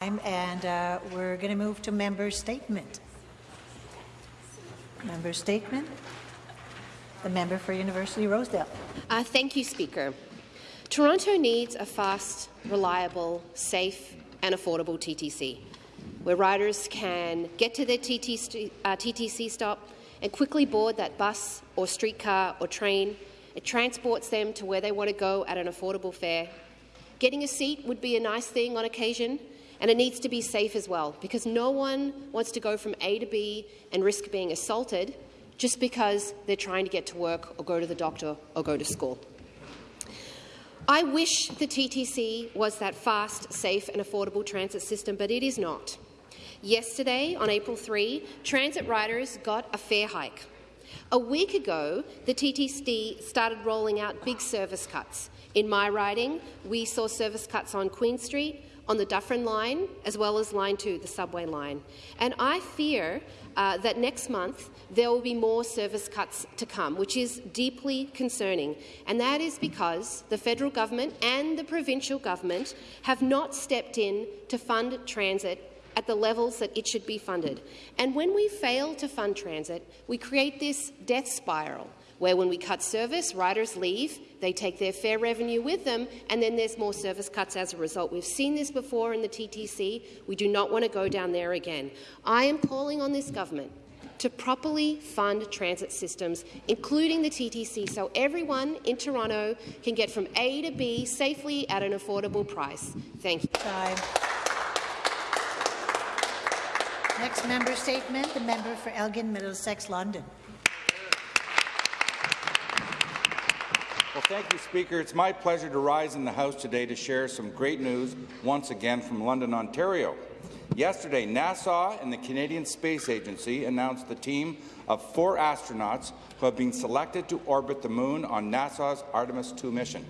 And uh, we're going to move to member statement. Member statement. The member for University Rosedale. Uh, thank you, Speaker. Toronto needs a fast, reliable, safe and affordable TTC, where riders can get to their TT uh, TTC stop and quickly board that bus or streetcar or train. It transports them to where they want to go at an affordable fare. Getting a seat would be a nice thing on occasion, and it needs to be safe as well, because no one wants to go from A to B and risk being assaulted just because they're trying to get to work or go to the doctor or go to school. I wish the TTC was that fast, safe and affordable transit system, but it is not. Yesterday, on April 3, transit riders got a fare hike. A week ago, the TTC started rolling out big service cuts. In my riding, we saw service cuts on Queen Street, on the Dufferin line, as well as Line 2, the subway line. And I fear uh, that next month there will be more service cuts to come, which is deeply concerning. And that is because the federal government and the provincial government have not stepped in to fund transit at the levels that it should be funded. And when we fail to fund transit, we create this death spiral where when we cut service, riders leave, they take their fare revenue with them, and then there's more service cuts as a result. We've seen this before in the TTC. We do not want to go down there again. I am calling on this government to properly fund transit systems, including the TTC, so everyone in Toronto can get from A to B safely at an affordable price. Thank you. Time. Next member statement, the member for Elgin, Middlesex, London. Thank you, Speaker. It's my pleasure to rise in the House today to share some great news once again from London, Ontario. Yesterday, NASA and the Canadian Space Agency announced the team of four astronauts who have been selected to orbit the moon on NASA's Artemis II mission.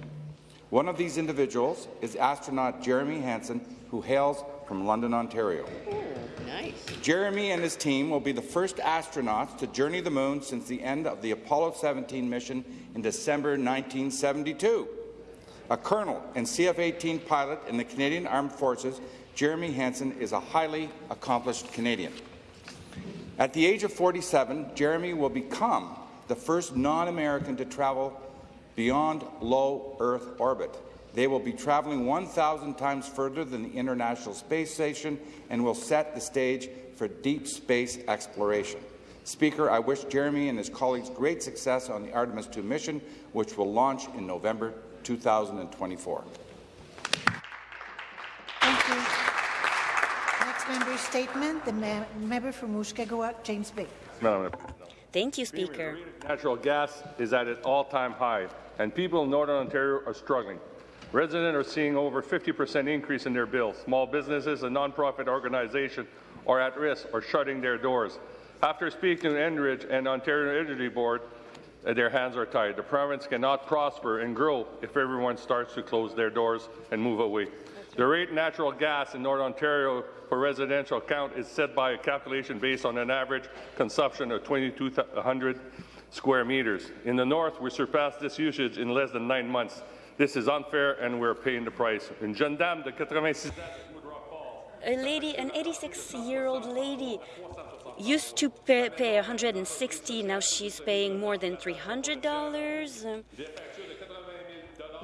One of these individuals is astronaut Jeremy Hansen, who hails from London, Ontario. Nice. Jeremy and his team will be the first astronauts to journey the moon since the end of the Apollo 17 mission in December 1972. A colonel and CF-18 pilot in the Canadian Armed Forces, Jeremy Hansen is a highly accomplished Canadian. At the age of 47, Jeremy will become the first non-American to travel beyond low Earth orbit. They will be traveling 1,000 times further than the International Space Station and will set the stage for deep space exploration. Speaker, I wish Jeremy and his colleagues great success on the Artemis II mission, which will launch in November 2024. Thank you. Next member statement, the member for Mushkegowuk, James Bay. Madam Thank you, Speaker. Natural gas is at an all-time high, and people in Northern Ontario are struggling. Residents are seeing over 50% increase in their bills. Small businesses and nonprofit organizations are at risk or shutting their doors. After speaking to Enbridge and Ontario Energy Board, uh, their hands are tied. The province cannot prosper and grow if everyone starts to close their doors and move away. The rate natural gas in Northern Ontario for residential count is set by a calculation based on an average consumption of 2,200 square meters. In the north, we surpassed this usage in less than nine months. This is unfair, and we're paying the price. Une jeune dame de 86 a lady, an 86-year-old lady, used to pay, pay 160. Now she's paying more than 300 dollars.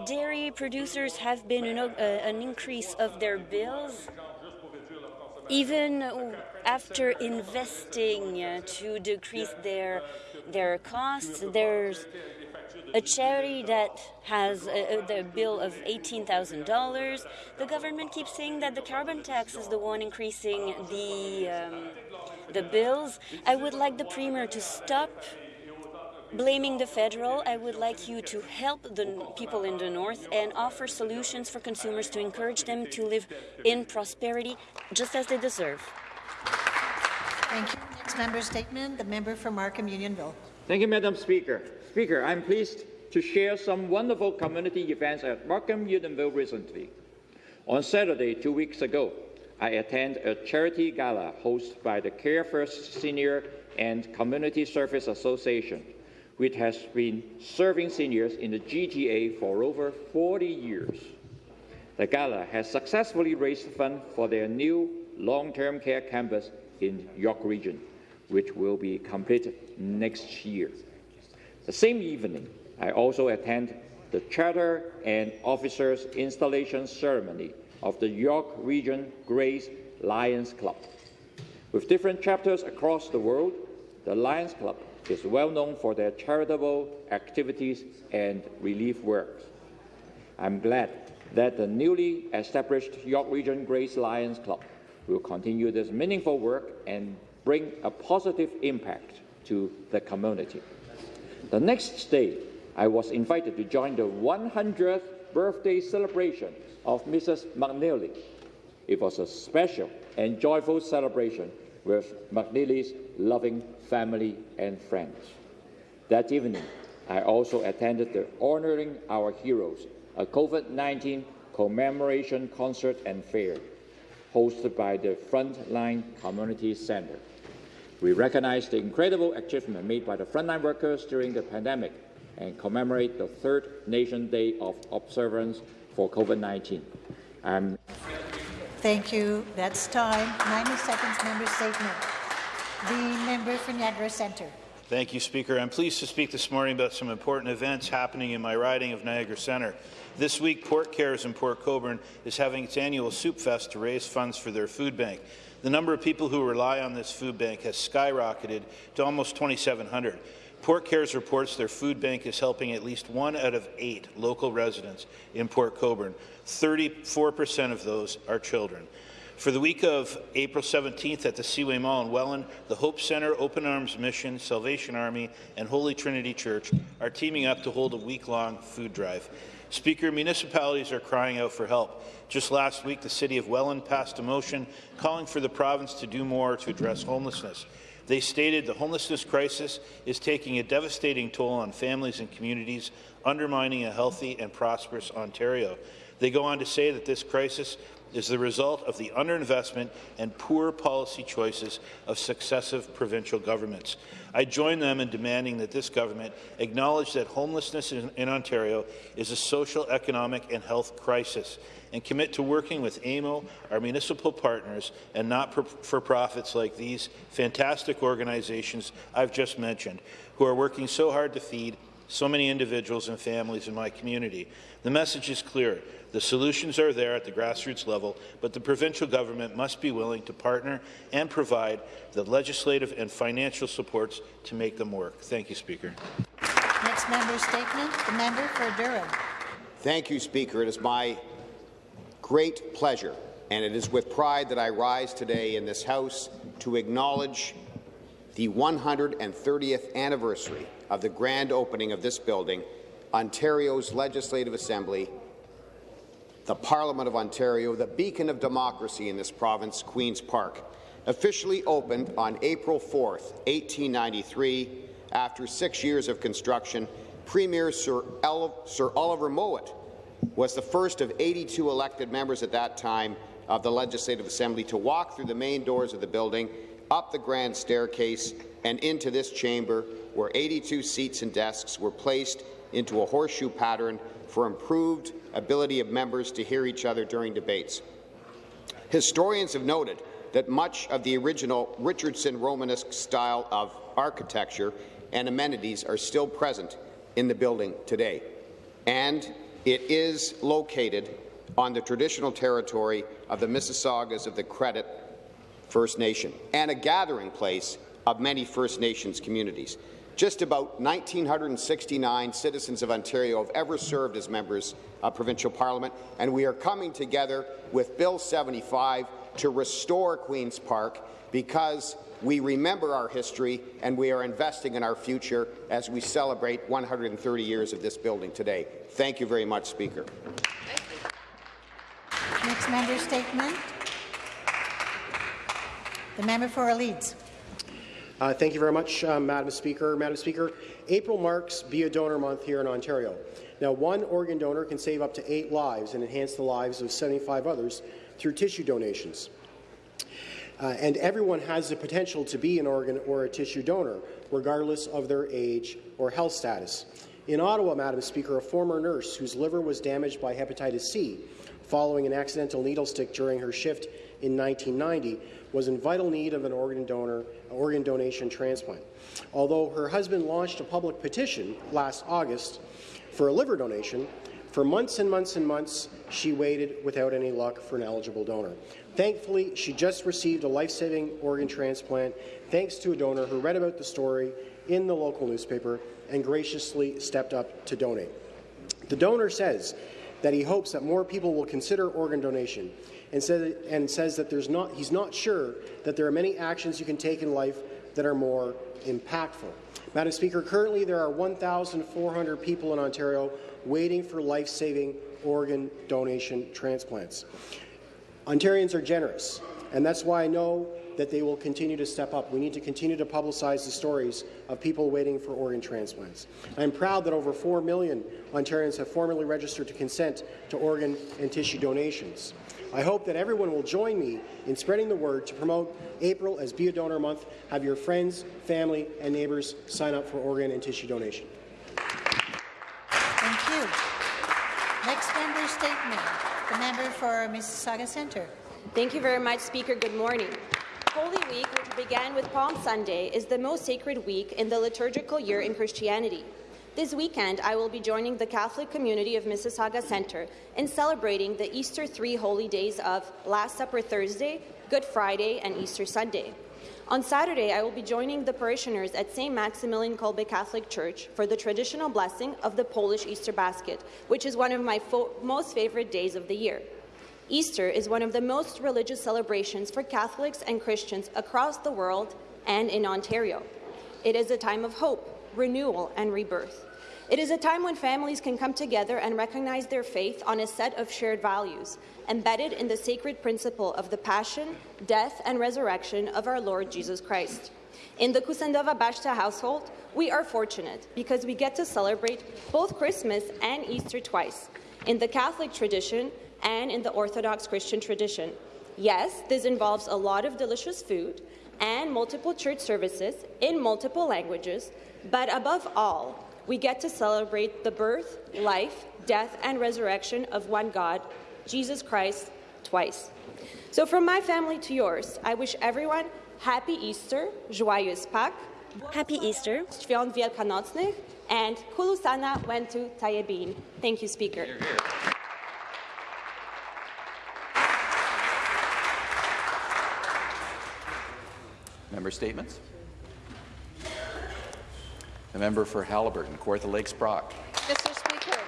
Dairy producers have been know, uh, an increase of their bills, even after investing uh, to decrease their their costs. There's a charity that has a, a, the bill of $18,000. The government keeps saying that the carbon tax is the one increasing the, um, the bills. I would like the Premier to stop blaming the federal. I would like you to help the people in the north and offer solutions for consumers to encourage them to live in prosperity just as they deserve. Thank you. Next member statement, the member for Markham Unionville. Thank you, Madam Speaker. Speaker, I'm pleased to share some wonderful community events at Markham Unionville recently. On Saturday, two weeks ago, I attended a charity gala hosted by the Care First Senior and Community Service Association, which has been serving seniors in the GTA for over 40 years. The gala has successfully raised funds for their new long-term care campus in York Region, which will be completed next year. The same evening, I also attend the Charter and Officers Installation Ceremony of the York Region Grace Lions Club. With different chapters across the world, the Lions Club is well known for their charitable activities and relief work. I'm glad that the newly established York Region Grace Lions Club will continue this meaningful work and bring a positive impact to the community. The next day, I was invited to join the 100th birthday celebration of Mrs. McNeely. It was a special and joyful celebration with McNeely's loving family and friends. That evening, I also attended the Honoring Our Heroes, a COVID-19 commemoration concert and fair hosted by the Frontline Community Center. We recognize the incredible achievement made by the frontline workers during the pandemic and commemorate the third Nation Day of Observance for COVID-19. I'm um, Thank you. That's time. 90 seconds member statement. The member for Niagara Centre. Thank you, Speaker. I'm pleased to speak this morning about some important events happening in my riding of Niagara Centre. This week, Port Cares in Port Colborne is having its annual Soup Fest to raise funds for their food bank. The number of people who rely on this food bank has skyrocketed to almost 2,700. Port Cares reports their food bank is helping at least one out of eight local residents in Port Colborne. 34% of those are children. For the week of April 17th at the Seaway Mall in Welland, the Hope Centre, Open Arms Mission, Salvation Army, and Holy Trinity Church are teaming up to hold a week-long food drive. Speaker, municipalities are crying out for help. Just last week, the City of Welland passed a motion calling for the province to do more to address homelessness. They stated the homelessness crisis is taking a devastating toll on families and communities, undermining a healthy and prosperous Ontario. They go on to say that this crisis is the result of the underinvestment and poor policy choices of successive provincial governments. I join them in demanding that this government acknowledge that homelessness in, in Ontario is a social, economic and health crisis and commit to working with AMO, our municipal partners, and not-for-profits like these fantastic organizations I've just mentioned, who are working so hard to feed so many individuals and families in my community. The message is clear. The solutions are there at the grassroots level, but the provincial government must be willing to partner and provide the legislative and financial supports to make them work. Thank you, Speaker. Next member statement, the member for Durham. Thank you, Speaker. It is my great pleasure, and it is with pride that I rise today in this House to acknowledge the 130th anniversary of the grand opening of this building, Ontario's Legislative Assembly the Parliament of Ontario, the beacon of democracy in this province, Queen's Park, officially opened on April 4, 1893. After six years of construction, Premier Sir, El Sir Oliver Mowat was the first of 82 elected members at that time of the Legislative Assembly to walk through the main doors of the building, up the grand staircase, and into this chamber, where 82 seats and desks were placed into a horseshoe pattern for improved ability of members to hear each other during debates. Historians have noted that much of the original Richardson Romanesque style of architecture and amenities are still present in the building today, and it is located on the traditional territory of the Mississaugas of the Credit First Nation and a gathering place of many First Nations communities. Just about 1,969 citizens of Ontario have ever served as members of provincial parliament, and we are coming together with Bill 75 to restore Queen's Park because we remember our history and we are investing in our future as we celebrate 130 years of this building today. Thank you very much, Speaker. Next member statement. The member for Leeds. Uh, thank you very much, uh, Madam Speaker. Madam Speaker, April marks Be a Donor Month here in Ontario. Now, one organ donor can save up to eight lives and enhance the lives of 75 others through tissue donations. Uh, and everyone has the potential to be an organ or a tissue donor, regardless of their age or health status. In Ottawa, Madam Speaker, a former nurse whose liver was damaged by hepatitis C following an accidental needle stick during her shift in 1990 was in vital need of an organ donor, organ donation transplant. Although her husband launched a public petition last August for a liver donation, for months and months and months, she waited without any luck for an eligible donor. Thankfully, she just received a life-saving organ transplant thanks to a donor who read about the story in the local newspaper and graciously stepped up to donate. The donor says that he hopes that more people will consider organ donation and, says, and says that there's not, he's not sure that there are many actions you can take in life that are more impactful. Madam Speaker, currently there are 1,400 people in Ontario waiting for life-saving organ donation transplants. Ontarians are generous, and that's why I know that they will continue to step up. We need to continue to publicize the stories of people waiting for organ transplants. I'm proud that over 4 million Ontarians have formally registered to consent to organ and tissue donations. I hope that everyone will join me in spreading the word to promote April as Be a Donor Month. Have your friends, family, and neighbours sign up for organ and tissue donation. Thank you. Next member statement. The member for Mississauga Centre. Thank you very much, Speaker. Good morning. Holy Week, which began with Palm Sunday, is the most sacred week in the liturgical year in Christianity. This weekend, I will be joining the Catholic community of Mississauga Centre in celebrating the Easter three holy days of Last Supper Thursday, Good Friday, and Easter Sunday. On Saturday, I will be joining the parishioners at St. Maximilian Kolbe Catholic Church for the traditional blessing of the Polish Easter basket, which is one of my most favorite days of the year. Easter is one of the most religious celebrations for Catholics and Christians across the world and in Ontario. It is a time of hope, renewal, and rebirth. It is a time when families can come together and recognize their faith on a set of shared values, embedded in the sacred principle of the passion, death, and resurrection of our Lord Jesus Christ. In the Kusendova Bashta household, we are fortunate because we get to celebrate both Christmas and Easter twice, in the Catholic tradition and in the Orthodox Christian tradition. Yes, this involves a lot of delicious food and multiple church services in multiple languages, but above all, we get to celebrate the birth, life, death, and resurrection of one God, Jesus Christ, twice. So from my family to yours, I wish everyone happy Easter, joyeuse Pâques, Happy Easter. Świąt Wielkanocnych, and Kulusana Wentu Tayebin. Thank you, Speaker. Here, here. Member statements. The member for Haliburton, Kawartha Lakes Brock. Mr. Speaker,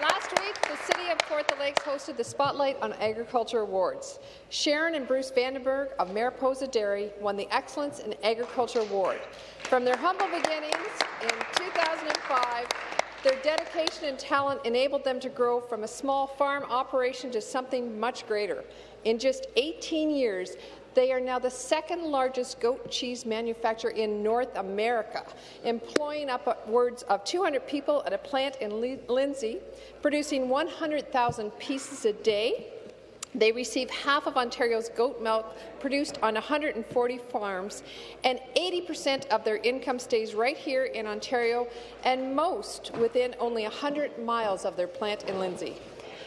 last week the City of Kawartha Lakes hosted the Spotlight on Agriculture Awards. Sharon and Bruce Vandenberg of Mariposa Dairy won the Excellence in Agriculture Award. From their humble beginnings in 2005, their dedication and talent enabled them to grow from a small farm operation to something much greater. In just 18 years, they are now the second largest goat cheese manufacturer in North America, employing upwards of 200 people at a plant in Lindsay, producing 100,000 pieces a day. They receive half of Ontario's goat milk produced on 140 farms, and 80% of their income stays right here in Ontario, and most within only 100 miles of their plant in Lindsay.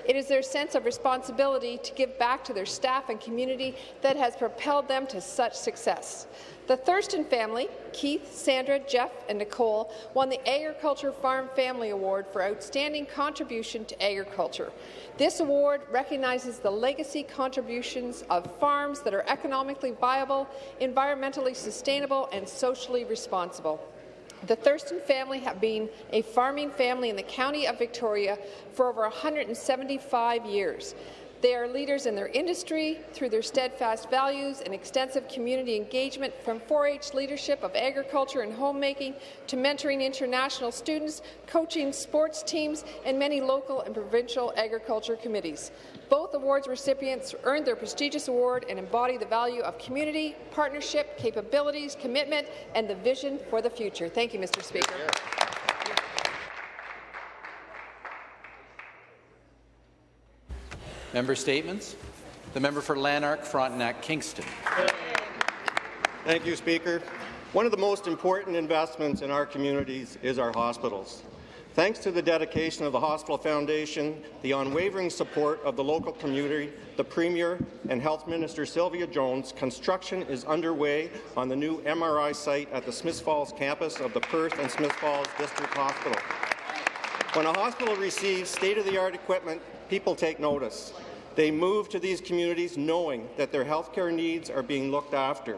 It is their sense of responsibility to give back to their staff and community that has propelled them to such success. The Thurston family, Keith, Sandra, Jeff and Nicole, won the Agriculture Farm Family Award for outstanding contribution to agriculture. This award recognizes the legacy contributions of farms that are economically viable, environmentally sustainable and socially responsible. The Thurston family have been a farming family in the County of Victoria for over 175 years. They are leaders in their industry through their steadfast values and extensive community engagement from 4-H leadership of agriculture and homemaking to mentoring international students, coaching sports teams, and many local and provincial agriculture committees. Both awards recipients earned their prestigious award and embody the value of community, partnership, capabilities, commitment, and the vision for the future. Thank you, Mr. Speaker. Member statements. The member for Lanark, Frontenac, Kingston. Thank you, Speaker. One of the most important investments in our communities is our hospitals. Thanks to the dedication of the Hospital Foundation, the unwavering support of the local community, the Premier and Health Minister Sylvia Jones, construction is underway on the new MRI site at the Smiths Falls campus of the Perth and Smiths Falls District Hospital. When a hospital receives state-of-the-art equipment, people take notice. They move to these communities knowing that their healthcare needs are being looked after.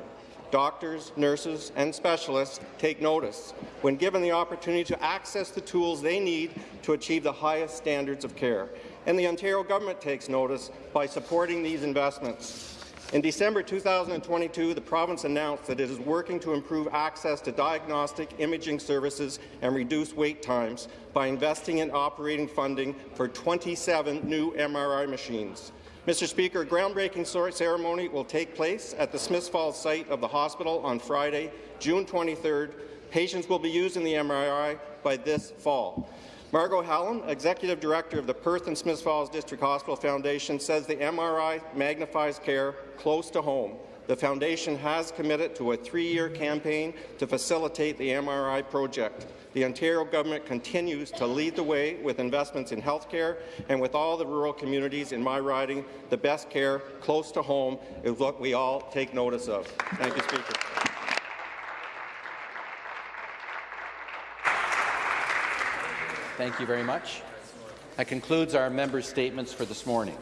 Doctors, nurses, and specialists take notice when given the opportunity to access the tools they need to achieve the highest standards of care. And the Ontario government takes notice by supporting these investments. In December 2022, the province announced that it is working to improve access to diagnostic imaging services and reduce wait times by investing in operating funding for 27 new MRI machines. Mr. Speaker, a groundbreaking ceremony will take place at the Smiths Falls site of the hospital on Friday, June 23rd. Patients will be using the MRI by this fall. Margot Hallam, Executive Director of the Perth and Smiths Falls District Hospital Foundation, says the MRI magnifies care close to home. The Foundation has committed to a three-year campaign to facilitate the MRI project. The Ontario government continues to lead the way with investments in healthcare and with all the rural communities in my riding, the best care close to home is what we all take notice of. Thank you, Speaker. Thank you very much. That concludes our member statements for this morning.